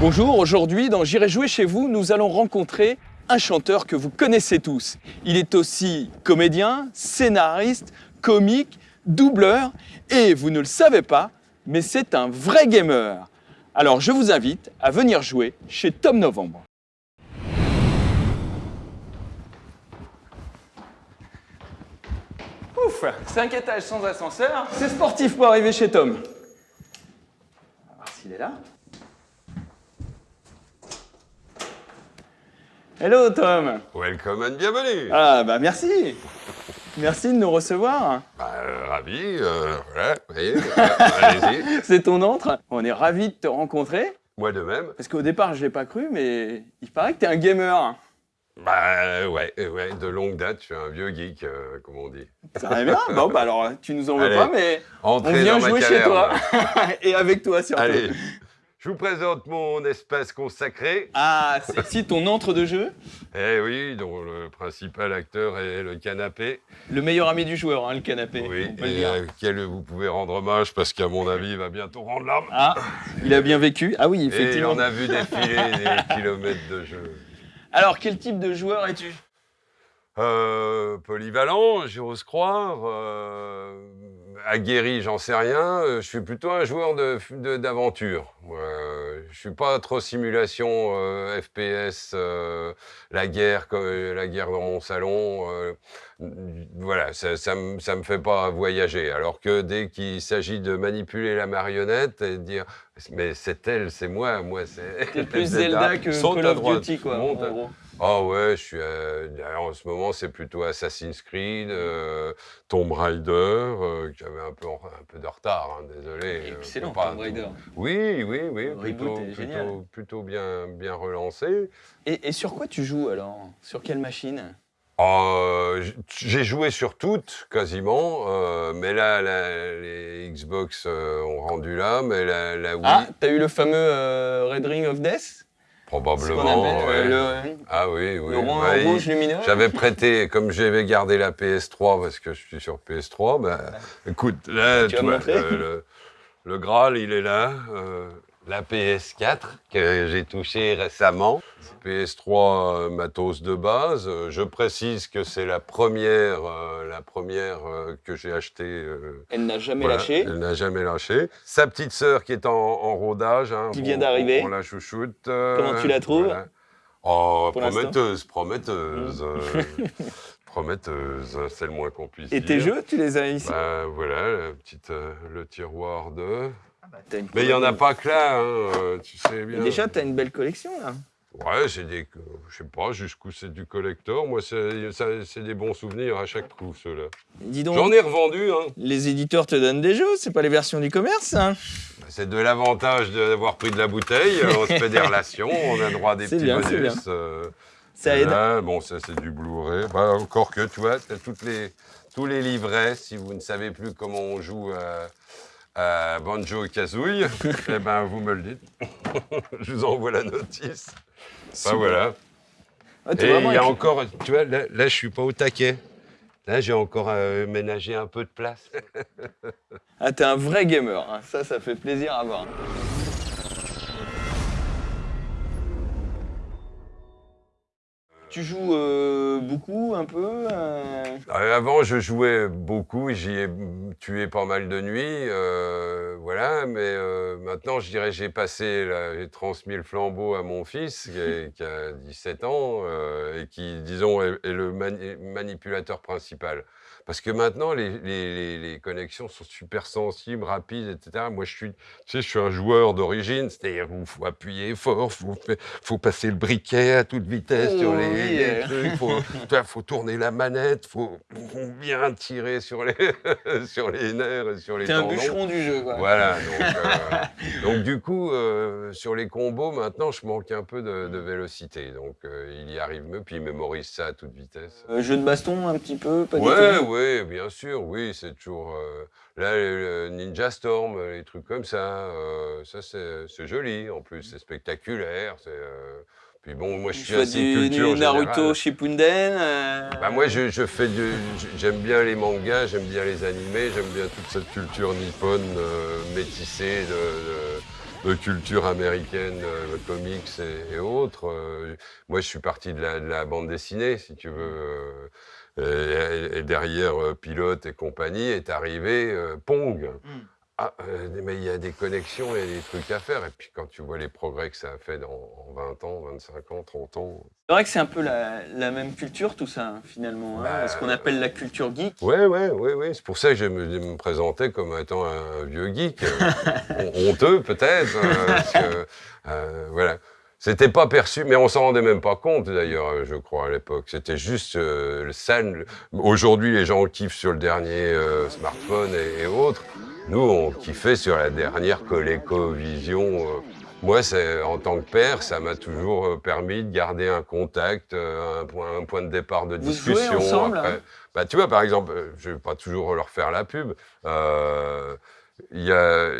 Bonjour, aujourd'hui dans J'irai jouer chez vous, nous allons rencontrer un chanteur que vous connaissez tous. Il est aussi comédien, scénariste, comique, doubleur et vous ne le savez pas, mais c'est un vrai gamer. Alors je vous invite à venir jouer chez Tom Novembre. Ouf, 5 étages sans ascenseur, c'est sportif pour arriver chez Tom. On va voir s'il est là. Hello Tom Welcome and bienvenue Ah bah merci Merci de nous recevoir. bah, euh, Ravi, euh, voilà, voyez, euh, allez-y. C'est ton entre. On est ravis de te rencontrer. Moi de même. Parce qu'au départ, je l'ai pas cru, mais il paraît que tu es un gamer. Bah ouais, ouais, de longue date, je suis un vieux geek, euh, comme on dit. Ça va bien Bon, bah alors, tu nous en veux Allez. pas, mais on vient jouer chez toi. Et avec toi surtout. Allez, je vous présente mon espace consacré. Ah, c'est ici ton entre de jeu? Eh oui, dont le principal acteur est le canapé. Le meilleur ami du joueur, hein, le canapé. Oui, on peut et euh, auquel vous pouvez rendre hommage parce qu'à mon avis, il va bientôt rendre l'âme. Ah, il a bien vécu. Ah oui, Et effectivement. on a vu défiler des kilomètres de jeu. Alors, quel type de joueur es-tu? Euh, polyvalent, j'ose croire. Euh, aguerri, j'en sais rien. Euh, Je suis plutôt un joueur de- de- d'aventure. Moi, euh, je suis pas trop simulation euh, FPS, euh, la guerre, la guerre dans mon salon. euh, voilà, ça, ça, me, ça me fait pas voyager. Alors que dès qu'il s'agit de manipuler la marionnette et de dire, mais c'est elle, c'est moi, moi c'est. T'es plus. Zelda que Call of Duty, quoi, monte en à- gros. Ah ouais, je suis. euh, en ce moment, c'est plutôt Assassin's Creed, euh, Tomb Raider, euh, qui avait un peu, un peu de retard, hein, désolé. euh, Excellent, pas- Tomb Raider. Oui, oui, oui, Le plutôt, reboot est génial. plutôt, plutôt bien, bien relancé. Et, et sur quoi tu joues alors? Sur quelle machine? Euh, j- J'ai joué sur toutes, quasiment, euh, mais là, la- les Xbox euh, ont rendu là, mais la, la Wii, Ah, t'as eu le fameux Red Ring of Death? Probablement. appelle, ouais. euh, le, Ah oui, oui. le rond bah, il- rouge lumineux J'avais prêté, comme j'avais gardé la PS3 parce que je suis sur PS3, bah, écoute, là, Tu tu, vas vois, montrer le, le- le Graal, il est là. euh, la PS4 que j'ai touchée récemment. PS3 euh, matos de base. Euh, Je précise que c'est la première, euh, la première euh, que j'ai achetée. Elle n'a jamais voilà, lâché. Elle n'a jamais lâché. Sa petite sœur qui est en, en rodage. hein, Qui vient d'arriver. On, la chouchoute. Comment tu la trouves? Oh, Pour prometteuse, prometteuse. euh, prometteuse, c'est le moins qu'on puisse Et dire. tes jeux, tu les as ici? Ben, voilà, la petite, le tiroir de... Une Mais il n'y en a pas que là, hein, euh, tu sais bien. Déjà, t'as une belle collection là. Ouais, c'est des... Je sais pas jusqu'où c'est du collector. Moi, c'est des bons souvenirs à chaque coup, ceux-là. Dis donc, J'en ai revendu, hein. les éditeurs te donnent des jeux, c'est pas les versions du commerce hein C'est de l'avantage d'avoir pris de la bouteille. On se fait des relations, on a droit à des petits bien, bonus. euh, Ça aide. Là, bon, ça c'est du Blu-ray. Bah, encore que, tu vois, t'as toutes les, tous les livrets. Si vous ne savez plus comment on joue à, à Banjo et Kazooie, eh ben, vous me le dites. Je vous envoie la notice. Super. voilà. Ah, Et il y a encore, tu vois, là, là je suis pas au taquet. Là, j'ai encore euh, ménagé un peu de place. Ah, t'es un vrai gamer, hein. ça, ça fait plaisir à voir. Tu joues euh, beaucoup, un peu euh, Euh, Avant, je jouais beaucoup, j'y ai tué pas mal de nuits, euh, voilà, mais maintenant, je dirais, j'ai passé, j'ai transmis le flambeau à mon fils, qui, est- qui a 17 ans, et qui, disons, est, est le mani- manipulateur principal. Parce que maintenant, les, les- les- les connexions sont super sensibles, rapides, etc. Moi, je suis, tu sais, je suis un joueur d'origine, c'est-à-dire il faut appuyer fort, il faut, fa- faut passer le briquet à toute vitesse sur les, les euh. trucs, faut, tourner la manette, faut, faut bien tirer sur les, sur les nerfs et sur les T'es un bûcheron du jeu, quoi. Voilà, donc, euh, donc du coup, euh, sur les combos, maintenant, je manque un peu de, de vélocité. Donc, euh, il y arrive mieux, puis il mémorise ça à toute vitesse. Jeu de baston, un petit peu, pas Ouais, bien sûr, oui, c'est toujours... là, le Ninja Storm, les trucs comme ça, ça, c'est c'est joli, en plus, c'est spectaculaire, c'est... puis bon, moi, je suis assez du, culture du Naruto générale. Shippuden. euh, Bah moi, je, je fais du... J'aime bien les mangas, j'aime bien les animés, j'aime bien toute cette culture nippone euh, métissée de, de- de culture américaine, euh, comics et, et autres. Moi, je suis parti de la, de la bande dessinée, si tu veux. et, et derrière Pilote et compagnie est arrivé Pong. Mm. Ah, euh, mais il y a des connexions, il y a des trucs à faire. Et puis quand tu vois les progrès que ça a fait dans, en 20 ans, 25 ans, 30 ans. C'est vrai que c'est un peu la, la même culture, tout ça, finalement. hein, Bah, ce qu'on appelle la culture geek. Ouais, ouais, ouais, ouais. C'est pour ça que je me, je me présentais comme étant un vieux geek. euh, hon- honteux, peut-être. euh, euh, voilà. C'était pas perçu, mais on s'en rendait même pas compte d'ailleurs, je crois, à l'époque. C'était juste euh, le scène. Aujourd'hui, les gens kiffent sur le dernier euh, smartphone et, et autres. Nous, on kiffait sur la dernière ColecoVision. euh. Moi, en tant que père, ça m'a toujours euh, permis de garder un contact, euh, un point, un point de départ de Vous jouez discussion. ensemble, après. hein Bah, tu vois, par exemple, euh, je vais pas toujours leur faire la pub. euh, Il y a,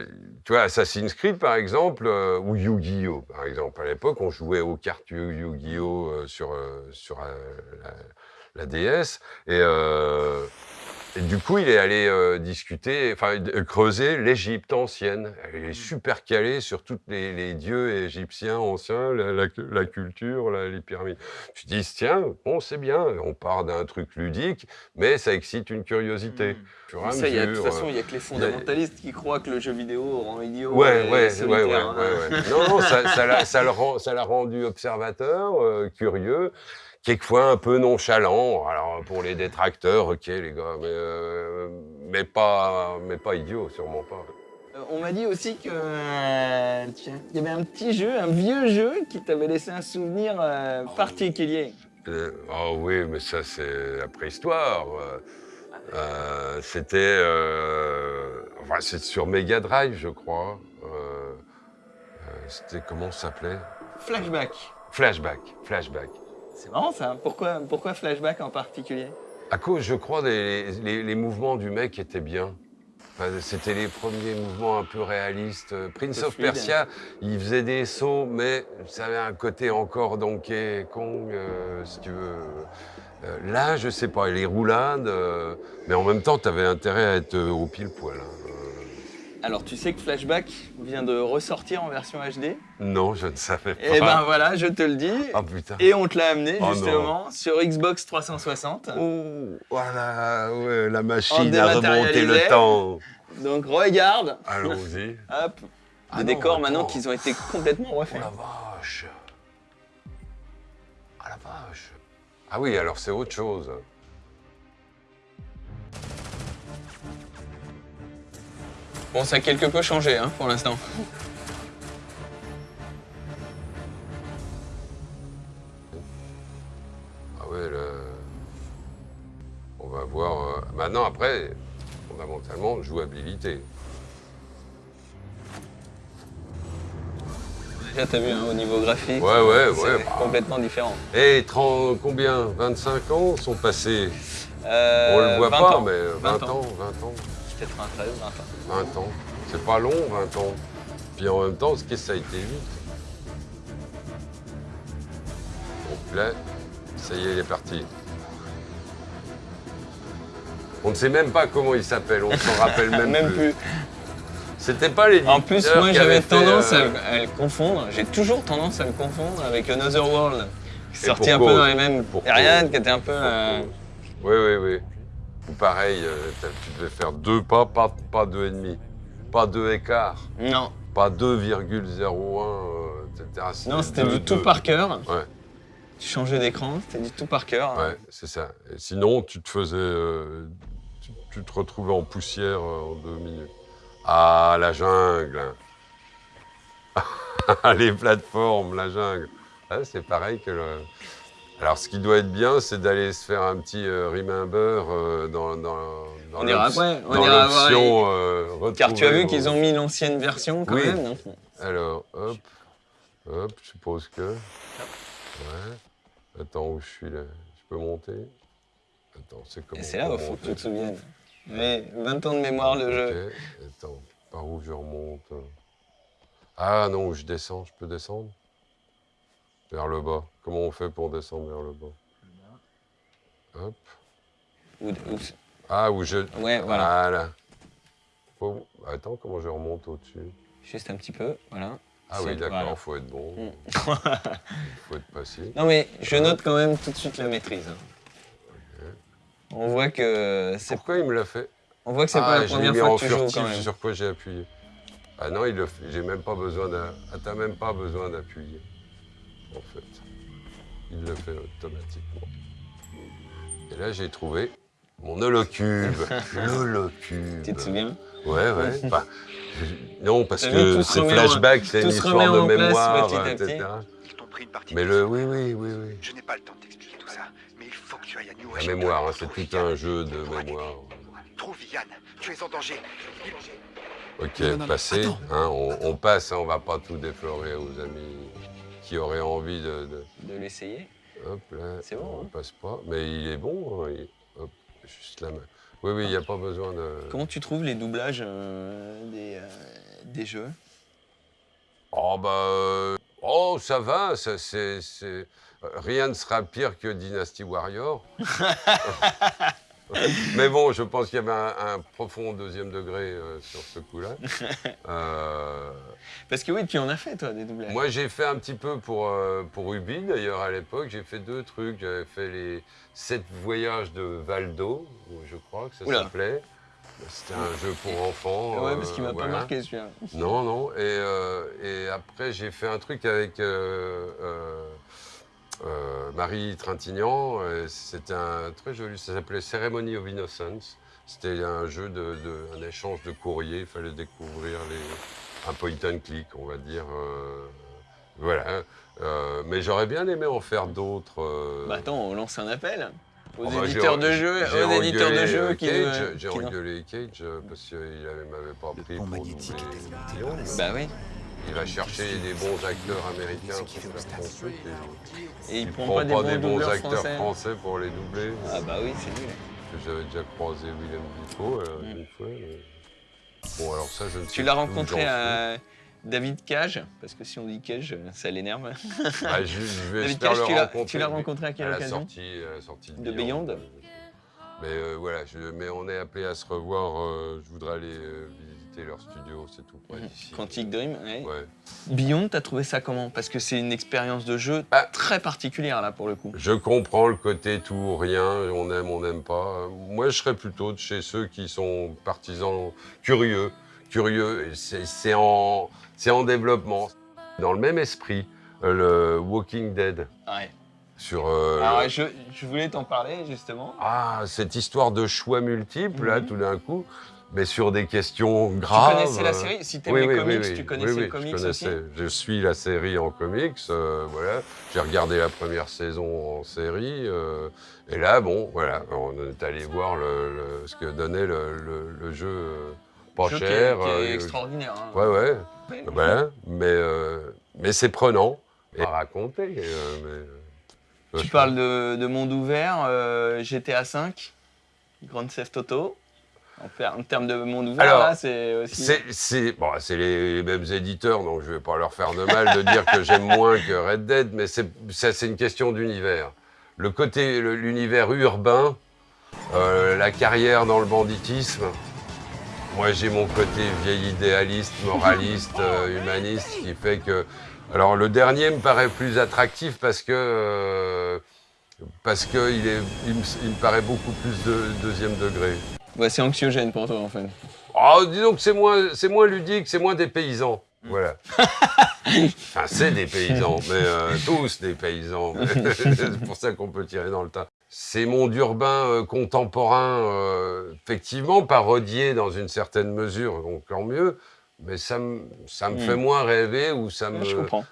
tu vois, Assassin's Creed, par exemple, euh, ou Yu-Gi-Oh! Par exemple, à l'époque, on jouait aux cartes Yu- Yu-Gi-Oh! sur, sur la, la DS. Et, et du coup, il est allé euh, discuter, enfin, d- creuser l'Égypte ancienne. Il est super calé sur tous les, les dieux égyptiens anciens, la, la cu- la culture, la- les pyramides. Je dis, tiens, bon, c'est bien, on part d'un truc ludique, mais ça excite une curiosité. Mm. À Ça, il y a, de toute mesure, façon, euh, il n'y a que les fondamentalistes qui croient que le jeu vidéo rend idiot. Ouais, et ouais, ouais, ouais, solitaire, ouais, hein. Non, non, ça, l'a, ça rendu observateur, euh, curieux, quelquefois un peu nonchalant. Alors, pour les détracteurs, ok, les gars, mais, euh, mais pas, mais pas idiot, sûrement pas. Euh, On m'a dit aussi que euh, tiens, il y avait un petit jeu, un vieux jeu qui t'avait laissé un souvenir euh, particulier. Ah oui, mais ça, c'est la préhistoire. c'était, enfin, c'est sur Mega Drive, je crois. C'était comment ça s'appelait? Flashback. Flashback, Flashback. C'est marrant ça. Pourquoi, pourquoi Flashback en particulier? À cause, je crois, des les, les mouvements du mec étaient bien. Enfin, C'était les premiers mouvements un peu réalistes. Prince peu of fluide. Persia, il faisait des sauts, mais ça avait un côté encore Donkey Kong, euh, si tu veux. Euh, là, je sais pas, les roulades, euh, mais en même temps, tu avais intérêt à être euh, au pile poil. hein. Alors tu sais que Flashback vient de ressortir en version HD non, je ne savais pas. Eh ben voilà, je te le dis. Ah putain. Et on te l'a amené Oh non. justement sur Xbox 360. Oh, voilà, ouais, la machine remonter dématérialisé. le temps. Donc regarde, Allons-y. hop, Ah des non, décors maintenant qu'ils ont été complètement Oh refaits. la vache Ah la vache Ah oui, alors c'est autre chose. Bon, ça a quelque peu changé hein, pour l'instant. Ah ouais, là... On va voir... euh, Maintenant, après, fondamentalement, jouabilité. Déjà, t'as vu hein, au niveau graphique, Ouais, ouais, c'est ouais. bah. complètement différent. Et 30, combien? 25 ans sont passés Euh, On le voit 20 pas, ans. mais 20, 20 ans, ans. 20 ans, 93, 20 ans. 20 ans. C'est pas long, 20 ans. Puis en même temps, ce que ça a été vite. Donc là, ça y est, il est parti. On ne sait même pas comment il s'appelle, on s'en rappelle même, Même plus. C'était pas les En plus, moi j'avais tendance euh, à, à le confondre. J'ai toujours tendance à le confondre avec Another World. Qui sorti un peu dans les mêmes Pour périodes, qui était un peu. euh, Oui, oui, oui. Ou pareil, euh, tu devais faire deux pas, pas, pas deux et demi. Pas deux écarts. Non, Pas 2,01, euh, etc. non, c'était du tout par cœur. Ouais. Tu changeais d'écran, c'était du tout par cœur. Ouais, c'est ça. Et sinon, tu te faisais. euh, tu, tu te retrouvais en poussière euh, en deux minutes. Ah, la jungle Les plateformes, la jungle. Ah, c'est pareil que le. Alors, ce qui doit être bien, c'est d'aller se faire un petit euh, remember euh, dans, dans, dans On ira l'option- après, on dans ira voir l'option, euh, Car tu as vu qu'ils ont mis l'ancienne version quand Oui. même. non Alors, hop, hop, je suppose que. Ouais. Attends, où je suis là? Je peux monter? Attends, c'est comment Et c'est là où il faut que tu te souviennes. Mais 20 ans de mémoire de jeu. Attends, par où je remonte? Ah non, je descends, je peux descendre? Vers le bas. Comment on fait pour descendre vers le bas Hop. Ou- Ah, où je. Ouais, voilà. Voilà. Faut- Attends, comment je remonte au-dessus Juste un petit peu, voilà. Ah oui, d'accord, voilà. faut être bon. Mm. faut être patient. Non mais je note quand même tout de suite la maîtrise. hein. On voit que c'est Pourquoi il me l'a fait on voit que c'est Ah, pas la l'ai première fois que tu joues furtif, quand même. sur quoi j'ai appuyé Ah non, il le fait. J'ai même pas besoin d'un. Ah, t'as même pas besoin d'appuyer. En fait. Il le fait automatiquement. Et là, j'ai trouvé mon holocube. L'holocube. Tu te souviens Ouais, ouais. Enfin, je- non, parce que c'est flashback, c'est une histoire de mémoire, petit à etc. petit. Ils t'ont pris une partie Mais de le, oui, oui, oui, oui. Je n'ai pas le temps de t'expliquer tout ça, mais il faut que tu ailles à New La Washington. mémoire, hein, c'est tout un jeu de mémoire. Trouve Yann, tu es en danger. Ok, attends. hein, on, on passe, hein, on va pas tout déflorer aux amis qui auraient envie de. de- De l'essayer. hop là, C'est bon, on hein. passe pas. Mais il est bon. hein, il- hop, juste la main. Oui, oui, il n'y a pas besoin de. Comment tu trouves les doublages euh, des, euh, des jeux? Oh bah, euh, oh ça va, ça, c'est, rien ne sera pire que Dynasty Warrior. Mais bon, je pense qu'il y avait un, un profond deuxième degré euh, sur ce coup-là. Euh, Parce que oui, tu en as fait toi des doublages. moi, j'ai fait un petit peu pour, euh, pour Ubi, d'ailleurs, à l'époque. J'ai fait deux trucs. J'avais fait les sept voyages de Valdo, je crois que ça s'appelait. C'était un jeu pour enfants. ouais, parce euh, qu'il m'a voilà. pas marqué celui-là. Non, non. Et, et après, j'ai fait un truc avec euh, euh, euh, Marie Trintignant. et C'était un très joli. Ça s'appelait Ceremony of Innocence. C'était un jeu de, de- un échange de courriers. Il fallait découvrir les, un point and click, on va dire. euh, voilà. Euh, mais j'aurais bien aimé en faire d'autres. euh, Bah attends, on lance un appel aux Oh bah, éditeurs de jeux, j'ai aux éditeurs de jeux euh, qui J'ai engueulé Cage euh, parce qu'il m'avait pas pris pour doubler Guillaume. Bah oui. Il va chercher des bons acteurs américains pour faire son truc. Et Et il il prend pas des bons doubleurs acteurs français. français pour les doubler. Ah bah oui, c'est nul. Parce que J'avais déjà croisé William Defoe euh, Mm. une fois. mais- Bon, alors ça, je ne sais Tu l'as rencontré à David Cage, parce que si on dit Cage, ça l'énerve. Ah, je, je vais David Cage, le tu l'as- rencontré à quelle à la occasion sortie, à la sortie De Beyond Mais euh, voilà, je- mais on est appelé à se revoir. euh, je voudrais aller euh, visiter leur studio, c'est tout près d'ici. Mhm. Quantic Dream, ouais. Ouais. Beyond, t'as trouvé ça comment? Parce que c'est une expérience de jeu Ah. très particulière là pour le coup. Je comprends le côté tout ou rien, on aime, on n'aime pas. Moi, je serais plutôt de chez ceux qui sont partisans curieux. Curieux, et c'est en, développement. Dans le même esprit, euh, le Walking Dead, Ouais. sur euh, Alors le- je, je voulais t'en parler justement. ah, cette histoire de choix multiples, là, Mhm. tout d'un coup, mais sur des questions graves. tu connaissais la euh, série Si t'aimes oui, les oui, comics, oui, tu connaissais le comics je aussi. Je suis la série en comics, euh, voilà. J'ai regardé la première saison en série, euh, et là, bon, voilà, on est allé voir le, le- ce que donnait le, jeu euh, pas Jeu qui est- cher. qui est, extraordinaire. hein. Ouais, ouais, voilà, mais, euh, mais c'est prenant à raconter. mais, euh, Tu parles de, de monde ouvert, GTA V, Grand Theft Auto. En, ter- en termes de monde ouvert, c'est aussi. C'est, bon, les, les mêmes éditeurs, donc je vais pas leur faire de mal de dire que j'aime moins que Red Dead, mais c'est, une question d'univers. Le côté, l'univers urbain, euh, la carrière dans le banditisme, moi j'ai mon côté vieil idéaliste, moraliste, euh, humaniste, qui fait que... Alors le dernier me paraît plus attractif parce que... euh, parce qu'il il il me paraît beaucoup plus de deuxième degré. Ouais, c'est anxiogène pour toi en fait. Oh, disons que c'est moins, c'est moins ludique, c'est moins des paysans. Voilà. enfin, c'est des paysans, mais euh, tous des paysans. c'est pour ça qu'on peut tirer dans le tas. Ces mondes urbains euh, contemporains, euh, effectivement, parodiés dans une certaine mesure, donc encore mieux, mais ça me, ça me Mm. fait moins rêver ou ça me,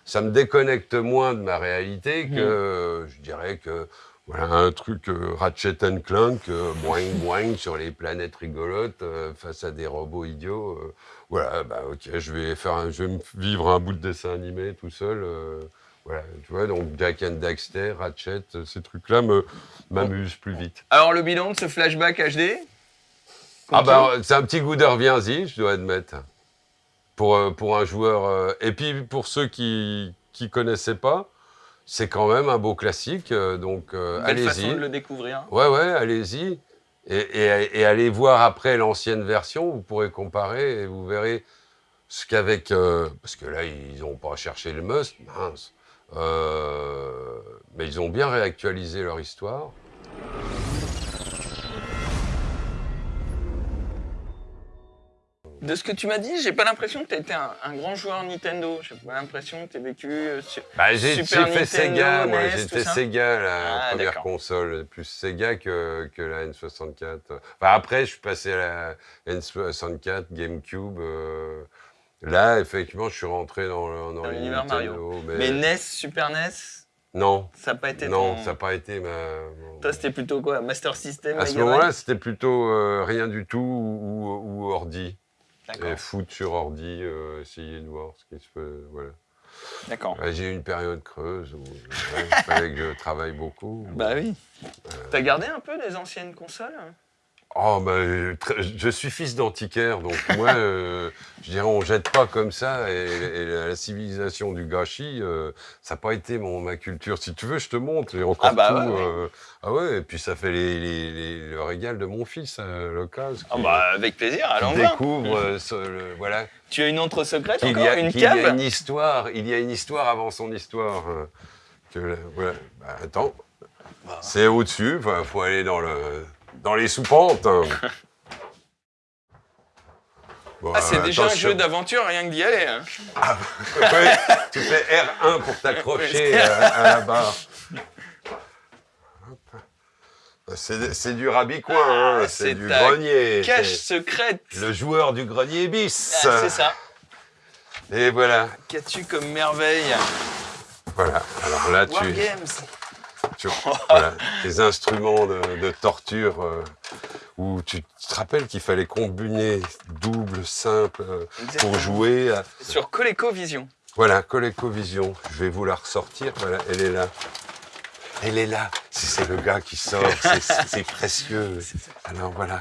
ça me déconnecte moins de ma réalité que, euh, je dirais que, voilà, un truc euh, Ratchet and Clank, euh, boing boing sur les planètes rigolotes euh, face à des robots idiots. euh, voilà, bah ok, je vais faire, un- je vais me vivre un bout de dessin animé tout seul. voilà, tu vois, donc Jack and Daxter, Ratchet, ces trucs-là m'amusent plus vite. Alors le bilan de ce flashback HD Ah bah, c'est un petit goût de reviens-y, je dois admettre. Pour, pour un joueur. et puis pour ceux qui qui connaissaient pas, c'est quand même un beau classique. euh, donc euh, Belle façon allez-y. de le découvrir. Ouais, ouais, allez-y. Et, et- et allez voir après l'ancienne version, vous pourrez comparer et vous verrez Ce qu'avec... euh, parce que là, ils n'ont pas cherché le must, mince. Euh, mais ils ont bien réactualisé leur histoire. De ce que tu m'as dit, j'ai pas l'impression que tu été un, un grand joueur Nintendo. J'ai pas l'impression que tu as vécu euh. Bah, j'ai fait Nintendo, Sega, moi. J'étais Sega, la Ah, première console. Plus Sega que, que la N64. Enfin, après, je suis passé à la N64, GameCube. euh, Là, effectivement, je suis rentré dans, l'univers Nintendo. Mais, Mais NES, Super NES, non, ça n'a pas été non, ton... ça n'a pas été ma... Toi, c'était plutôt quoi? Master System À ce moment-là, c'était plutôt euh, rien du tout ou, ou- ou ordi. Et foot sur ordi, euh, essayer de voir ce qui se fait. Voilà. D'accord. Ouais, J'ai eu une période creuse où il fallait que je travaille beaucoup. Bah oui. T'as gardé un peu des anciennes consoles? Oh, très- je suis fils d'antiquaire, donc moi, euh, je dirais, on jette pas comme ça. Et, et la civilisation du gâchis, euh, ça n'a pas été mon, ma culture. Si tu veux, je te montre. J'ai encore Ah bah tout. ouais, ouais. euh, ah ouais, et puis ça fait les, les- les- le régal de mon fils l'occasion. Ah bah avec plaisir, allons découvre, ce- le- voilà, Tu as une autre secrète encore y, a, Une qu'il y a cave une histoire, il y a une histoire avant son histoire. Que. Bah, attends, Bah. c'est au-dessus, il faut aller dans, le, dans les soupentes. hein. Bon, Ah, c'est euh, déjà un jeu d'aventure, rien que d'y aller. hein. Ouais, tu fais R1 pour t'accrocher à, à la barre. Hop. C'est du rabicoin, hein, Ah, c'est c'est du grenier. Cache secrète. Le joueur du grenier bis. Ah, c'est ça. Et voilà, Qu'as-tu comme merveille? Voilà. Alors là, tu. Tu voilà, les instruments de, de torture euh, où tu te rappelles qu'il fallait combiner double, simple euh, pour jouer. à- Sur ColecoVision. Voilà, ColecoVision. Je vais vous la ressortir. Voilà, elle est là. Elle est là. Si c'est le gars qui sort, c'est- précieux. Alors voilà.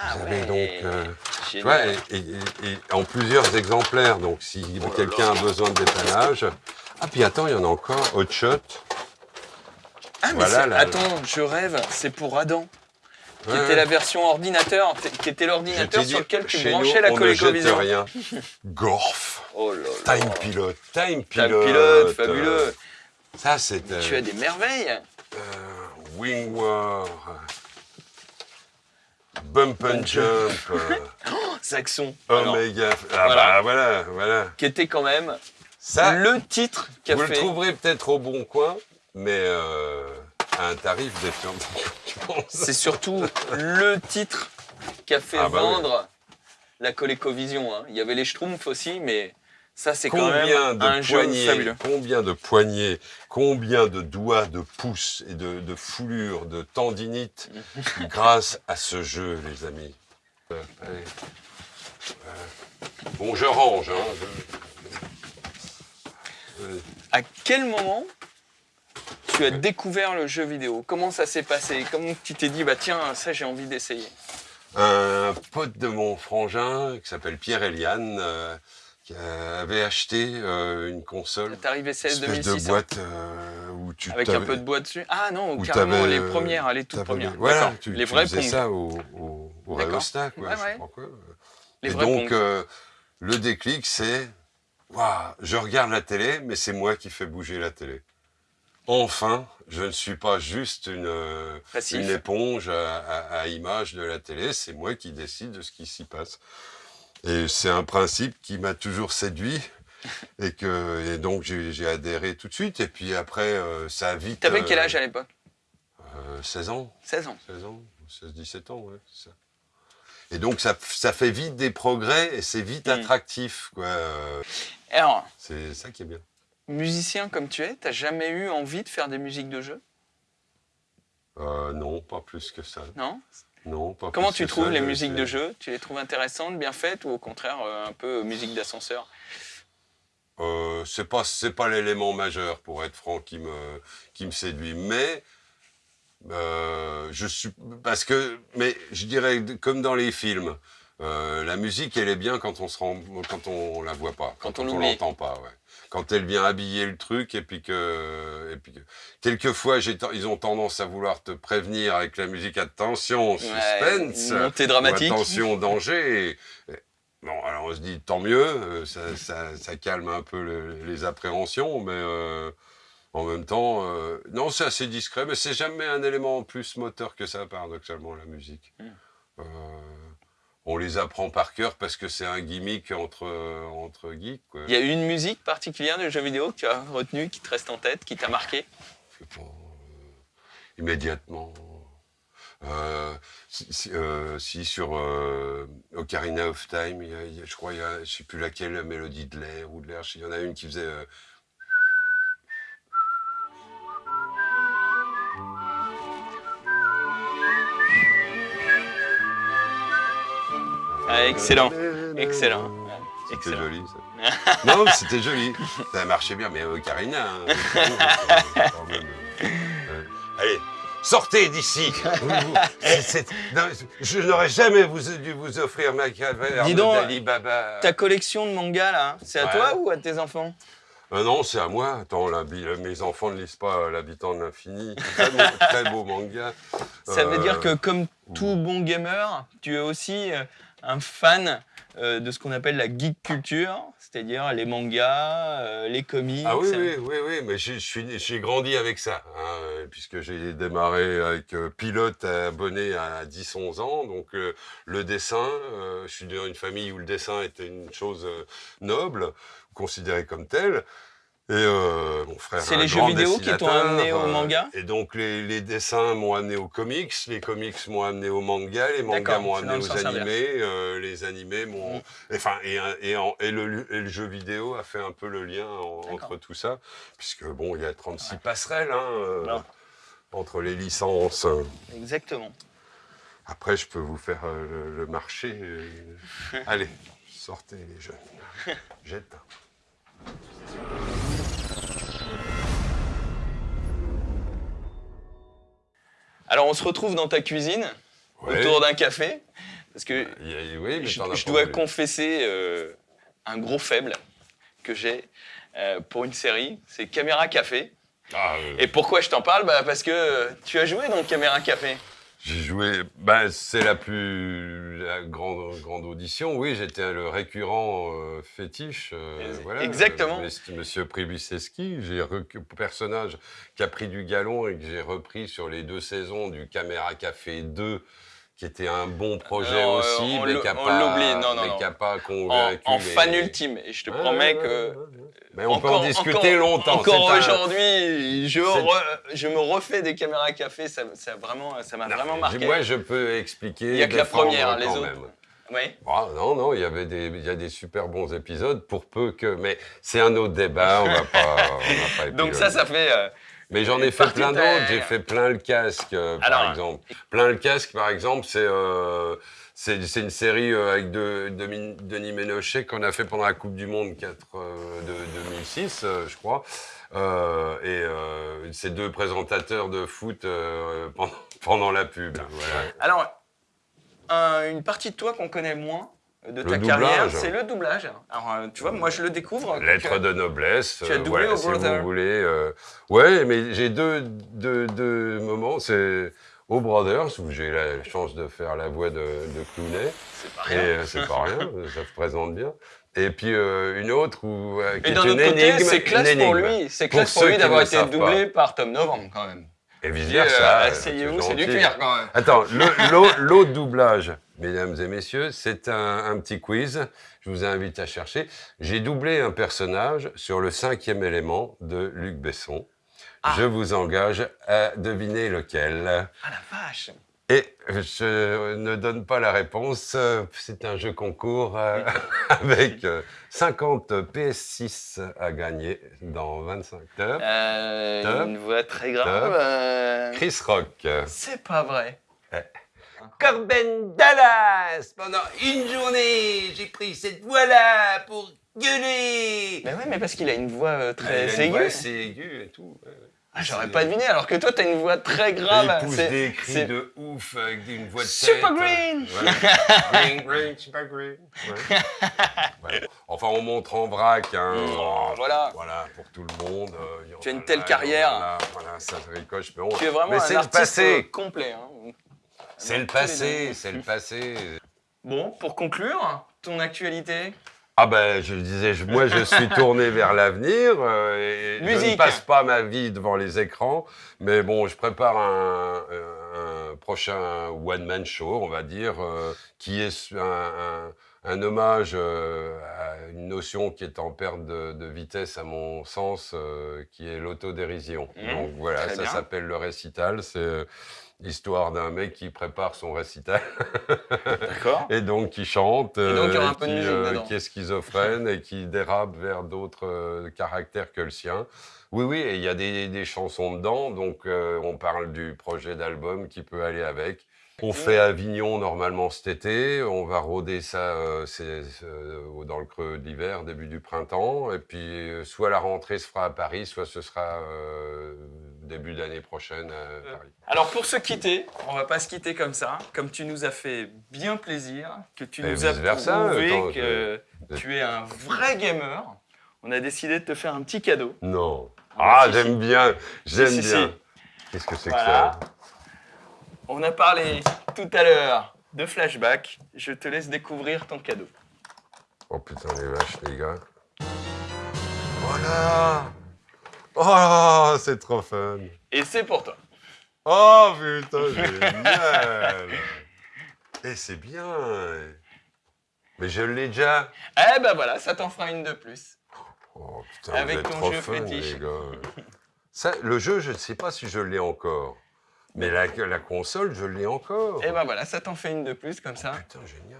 Ah vous avez ouais. donc, euh, tu Génial. vois, et, et- et en plusieurs exemplaires. Donc si Oh quelqu'un a besoin de dépannage. Ah puis attends, il y en a encore. Hot Shot. Ah, mais voilà, attends, je rêve, c'est pour Adam. Qui Ouais. était la version ordinateur, qui était l'ordinateur sur lequel tu branchais la ColecoVision. rien. Gorf. Oh là là. Time Pilot. Time Time Pilot. pilote, fabuleux. Euh, Ça, c'est... Tu as des merveilles. Euh, Wing War, Bump and Jump, euh, Saxon. Omega. Ah Voilà. bah voilà, voilà. qui était quand même Ça, le titre qu'a vous le fait. trouverez peut-être au bon coin, mais euh, à un tarif défiant. C'est surtout le titre qui a fait Ah bah oui. vendre la ColecoVision. hein. Il y avait les Schtroumpfs aussi, mais ça c'est quand Combien même un de jeu fabuleux. combien de poignées, combien de doigts, de pouces et de, de foulures, de tendinites grâce à ce jeu, les amis? Euh, allez. Euh, Bon, je range. Hein, je- À quel moment tu as découvert le jeu vidéo Comment ça s'est passé? Comment tu t'es dit, bah tiens, ça j'ai envie d'essayer? Un pote de mon frangin qui s'appelle Pierre Eliane euh, qui euh, avait acheté euh, une console, T'arrivais une 16 espèce de 2006 boîte euh, où tu avec un peu de bois dessus? Ah non, où carrément les euh, premières, les toutes premières. Voilà, tu, les tu vrais faisais ça au, au, au D'accord. Rayostat, quoi, Ouais, je ouais. sais pas quoi. Les Et donc, euh, le déclic, c'est Waouh, je regarde la télé, mais c'est moi qui fais bouger la télé. Enfin, je ne suis pas juste une, euh, une éponge à, à- à image de la télé, c'est moi qui décide de ce qui s'y passe. Et c'est un principe qui m'a toujours séduit. Et, que, et donc j'ai adhéré tout de suite. Et puis après, euh, ça a vite. T'avais quel euh, âge à l'époque? euh, 16 ans. 16 ans. 16 ans, 16-17 ans, ouais, ça. Et donc, ça, ça fait vite des progrès et c'est vite Mm. attractif, quoi. Alors, C'est ça qui est bien. Musicien comme tu es, t'as jamais eu envie de faire des musiques de jeu? Euh, non, pas plus que ça. Non? Non, pas Comment plus tu que trouves ça, les musiques de jeu? Tu les trouves intéressantes, bien faites ou au contraire euh, un peu musique d'ascenseur? Euh, c'est pas, c'est pas l'élément majeur, pour être franc, qui me, qui me séduit. Mais, euh, je suis, parce que, mais je dirais, comme dans les films, euh, la musique, elle est bien quand on se rend, quand on la voit pas, Quand quand, on on, l'entend pas, ouais. Quand elle vient habiller le truc et puis que, et puis que, quelquefois, ils ont tendance à vouloir te prévenir avec la musique attention, suspense. Ouais, dramatique. attention, danger. Et, Bon, alors on se dit tant mieux, euh, ça, ça- ça calme un peu le- les appréhensions, mais euh, en même temps, euh, non, c'est assez discret, mais c'est jamais un élément plus moteur que ça, paradoxalement, la musique. Mm. Euh, on les apprend par cœur parce que c'est un gimmick entre, entre geeks. quoi. Il y a une musique particulière de jeu vidéo que tu as retenue, qui te reste en tête, qui t'a marqué? Je sais pas, euh, immédiatement. Euh, si, si- euh, si, sur euh, Ocarina of Time, il y a- il y a- je crois, y a, je sais plus laquelle, la mélodie de l'air ou de l'air, il y en a une qui faisait... excellent. Excellent. C'était joli, ça. non, c'était joli. Ça marchait bien, mais Ocarina... hein, c'est quand même, euh, Allez, sortez d'ici Je n'aurais jamais vous, dû vous offrir ma caverne Dis donc, d'Ali Baba. Ta collection de mangas, là, c'est à Ouais. toi ou à tes enfants? Ah non, c'est à moi. Attends, la bi- mes enfants ne lisent pas euh, L'habitant de l'infini. Très beau, très beau manga. Ça veut Euh, dire que, comme tout bon gamer, tu es aussi euh, un fan euh, de ce qu'on appelle la geek culture, c'est-à-dire les mangas, euh, les comics. Ah oui, oui, oui, oui, mais j'ai- grandi avec ça, hein, puisque j'ai démarré avec euh, pilote abonné à 10-11 ans, donc euh, le dessin, je suis dans une famille où le dessin était une chose noble, considérée comme telle, et euh, mon frère C'est les jeux vidéo qui t'ont amené au euh, manga Et donc les, les dessins m'ont amené aux comics, les comics m'ont amené aux mangas, les mangas m'ont amené aux animés, euh, les animés m'ont... Mm. Enfin, et, le, et le jeu vidéo a fait un peu le lien en- entre tout ça, puisque bon, il y a 36 passerelles hein, entre les licences. Exactement. Après, je peux vous faire le, le marché. Allez, sortez les jeunes. J'éteins. Alors, on se retrouve dans ta cuisine, Ouais. autour d'un café, parce que oui, mais je, dois confesser euh, un gros faible que j'ai euh, pour une série, c'est Caméra Café. Ah, euh, Et pourquoi je t'en parle? Bah Parce que euh, tu as joué dans Caméra Café. J'ai joué, ben, c'est la plus la grande, grande audition. Oui, j'étais le récurrent euh, fétiche. euh, voilà, exactement. euh, Monsieur Pribiseski, j'ai personnage qui a pris du galon et que j'ai repris sur les deux saisons du Caméra Café 2, qui était un bon projet Non, euh, aussi, on mais qui n'a pas, l'oublie, non, non, mais non. qui a pas En, convaincu en les- fan ultime. Et je te promets que. Mais on peut en encore- discuter encore- longtemps. Encore un- aujourd'hui, je, c'est- re- je me refais des caméras café, ça, ça, vraiment, ça m'a Non, vraiment marqué. Moi, je peux expliquer. Il y a que la première, les autres. même. Oui. Ah, non, non, il y avait des, il y a des super bons épisodes pour peu que, mais c'est un autre débat, on va pas, on va pas Donc ça, ça fait. euh, Mais j'en ai fait plein d'autres. J'ai fait plein le casque, euh, Alors, par exemple. Plein le casque, par exemple, c'est euh, c'est une série euh, avec de, de Min- Denis Ménochet qu'on a fait pendant la Coupe du Monde 4, euh, de 2006, euh, je crois. Et ces deux présentateurs de foot pendant, pendant la pub. Voilà. Alors, un- une partie de toi qu'on connaît moins de ta carrière, c'est le doublage. Alors, euh, tu vois, moi, je le découvre. Lettre de noblesse. tu as euh, doublé voilà, au si Brother. vous voulez. euh, Ouais, mais j'ai deux, deux, deux moments. C'est au Brothers, où j'ai la chance de faire la voix de, de Clooney. C'est pas Et rien. euh, c'est pas rien, ça se présente bien. Et puis euh, une autre où, qui Et est d'un une autre côté, énigme. c'est classe pour lui. C'est classe pour lui d'avoir été doublé par Tom Novembre, quand même. Et vice versa. Asseyez-vous, c'est du cuir, quand même. Attends, l'autre doublage, mesdames et messieurs, c'est un, un petit quiz. Je vous invite à chercher. J'ai doublé un personnage sur le cinquième élément de Luc Besson. Ah. Je vous engage à deviner lequel. Ah la vache Et je ne donne pas la réponse. euh, C'est un jeu concours euh, avec euh, 50 PS6 à gagner dans 25 heures. Euh. Une voix très grave. Euh, Chris Rock. C'est pas vrai. Corben Dallas Pendant une journée, j'ai pris cette voix-là pour gueuler Mais ouais, mais parce qu'il a une voix euh, Il très a une aiguë. voix assez aiguë et tout. ouais. Ah, J'aurais pas deviné, alors que toi, t'as une voix très grave. il pousse C'est- des cris c'est- de ouf avec une voix de Super tête. green. Ouais. Green, green, super green. Ouais. Ouais. Enfin, on montre en vrac. Hein. Oh, voilà. Voilà, pour tout le monde. euh, il y en Tu as une a telle là, carrière. il y en a là, Voilà, ça ricoche. Mais, on- Tu es vraiment mais un le artiste euh, passé. complet. hein. C'est le passé, c'est le passé. Bon, pour conclure, ton actualité Ah ben, je disais, je- moi je suis tourné vers l'avenir euh, et je ne passe pas ma vie devant les écrans, mais bon, je prépare un, un prochain one-man show, on va dire, euh, qui est un, un- un hommage euh, à une notion qui est en perte de, de vitesse à mon sens, euh, qui est l'autodérision. Mmh, Donc voilà, ça s'appelle le récital, c'est l'histoire d'un mec qui prépare son récital. D'accord. Et donc qui chante, Et donc, il y aura un peu de qui, musique dedans. qui est schizophrène et qui dérape vers d'autres euh, caractères que le sien. Oui, oui, et il y a des, des chansons dedans, donc euh, on parle du projet d'album qui peut aller avec. On fait Avignon normalement cet été, on va rôder ça euh, euh, dans le creux de l'hiver, début du printemps, et puis euh, soit la rentrée se fera à Paris, soit ce sera début d'année prochaine à Paris. Alors pour se quitter, on va pas se quitter comme ça, comme tu nous as fait bien plaisir, que tu Et nous as prouvé que je- tu es un vrai gamer. On a décidé de te faire un petit cadeau. Non. Ah, Ah, si, j'aime bien, j'aime si. bien. Qu'est-ce que c'est Voilà. que ça? On a parlé tout à l'heure de flashback. Je te laisse découvrir ton cadeau. Oh putain les vaches les gars. Voilà Oh c'est trop fun Et c'est pour toi. Oh putain génial Et c'est bien Mais je l'ai déjà Eh ben voilà, ça t'en fera une de plus. Oh putain Avec vous êtes ton trop jeu fun fétiche. les gars Ça, Le jeu je ne sais pas si je l'ai encore. Mais la, la console je l'ai encore Eh ben voilà, ça t'en fait une de plus comme ça. Putain génial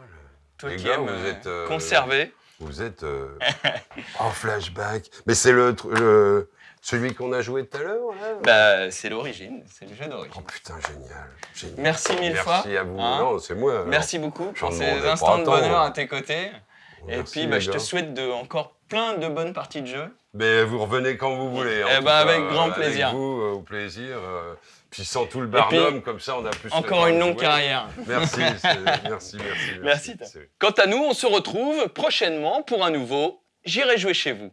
Toi Les qui gars, aimes vous euh, êtes, euh, conserver. Vous êtes euh, en flashback. Mais c'est le, celui qu'on a joué tout à l'heure, Bah c'est l'origine, c'est le jeu Oh d'origine. putain, génial. génial. Merci mille Merci fois. à vous. hein. Non, c'est moi. alors. Merci beaucoup pour ces instants de bonheur à tes côtés. Et Merci, puis, bah, je te souhaite de, encore plein de bonnes parties de jeu. Mais vous revenez quand vous voulez. Eh cas, avec euh, grand plaisir. Avec vous, euh, au plaisir. Puis sans tout le barnum, comme ça, on a plus... Encore une longue carrière. Merci, merci, merci, merci. merci Quant à nous, on se retrouve prochainement pour un nouveau « J'irai jouer chez vous ».